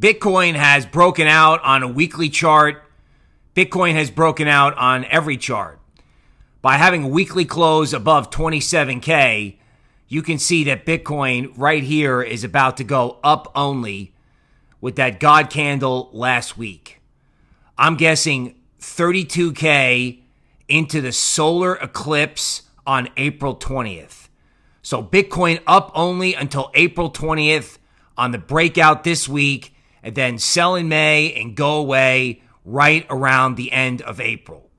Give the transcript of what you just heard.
Bitcoin has broken out on a weekly chart. Bitcoin has broken out on every chart. By having a weekly close above 27K, you can see that Bitcoin right here is about to go up only with that God candle last week. I'm guessing 32K into the solar eclipse on April 20th. So Bitcoin up only until April 20th on the breakout this week, and then sell in May and go away right around the end of April.